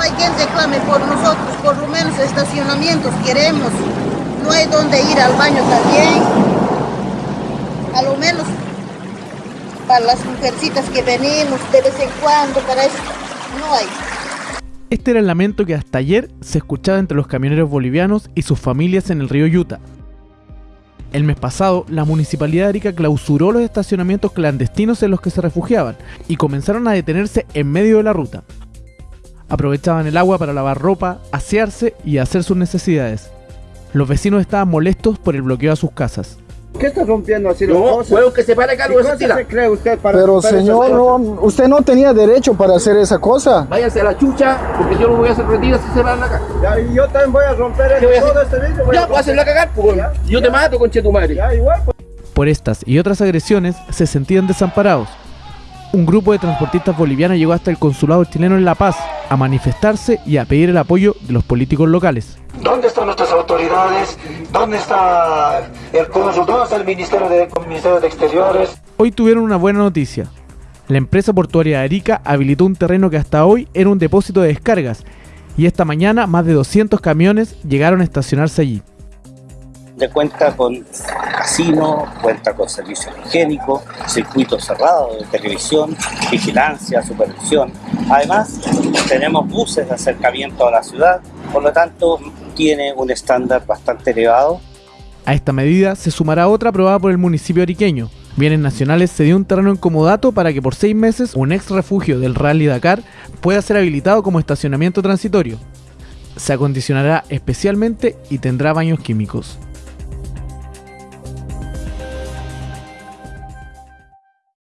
alguien reclame por nosotros, por lo menos estacionamientos queremos. No hay donde ir al baño también. A lo menos para las mujercitas que venimos de vez en cuando, para eso no hay. Este era el lamento que hasta ayer se escuchaba entre los camioneros bolivianos y sus familias en el río Yuta. El mes pasado, la municipalidad de Arica clausuró los estacionamientos clandestinos en los que se refugiaban y comenzaron a detenerse en medio de la ruta. Aprovechaban el agua para lavar ropa, asearse y hacer sus necesidades. Los vecinos estaban molestos por el bloqueo a sus casas. ¿Qué está rompiendo así no, cosas? huevo que se para acá, no se se cree usted para Pero señor, no, usted no tenía derecho para hacer esa cosa. Váyase a la chucha, porque yo no voy a hacer retiras si se van acá. Ya, y yo también voy a romper el, todo este vidrio. Ya, pues hacerlo a cagar, pues. Yo te mato, conche tu madre. Ya, igual, pues. Por estas y otras agresiones, se sentían desamparados. Un grupo de transportistas bolivianos llegó hasta el consulado chileno en La Paz a manifestarse y a pedir el apoyo de los políticos locales. ¿Dónde están nuestras autoridades? ¿Dónde está el cónsul? ¿Dónde está el Ministerio de, Ministerio de Exteriores? Hoy tuvieron una buena noticia. La empresa portuaria de Arica habilitó un terreno que hasta hoy era un depósito de descargas y esta mañana más de 200 camiones llegaron a estacionarse allí. Ya cuenta con casino, cuenta con servicios higiénicos, circuitos cerrados de televisión, vigilancia, supervisión. Además, tenemos buses de acercamiento a la ciudad, por lo tanto, tiene un estándar bastante elevado. A esta medida se sumará otra aprobada por el municipio ariqueño. Bienes Nacionales se dio un terreno en comodato para que por seis meses un ex refugio del Rally Dakar pueda ser habilitado como estacionamiento transitorio. Se acondicionará especialmente y tendrá baños químicos.